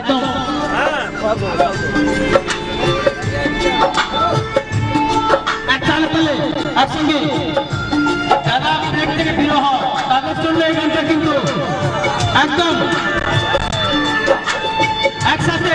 একদম। একসাথে পেলে একসঙ্গে যারা পেট থেকে প্রিয় হয় তাদের জন্য এই গানটা কিন্তু একদম একসাথে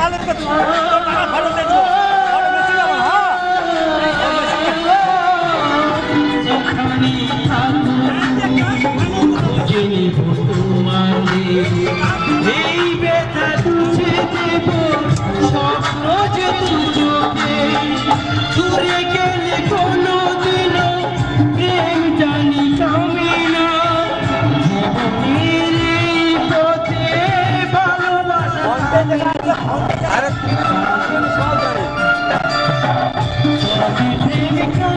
আলের কথা টাকা ফেরত দেখল হ্যাঁ। এই ব্যথা তুছে দেব স্বপ্ন যে তুচোকে দূরে भारत मु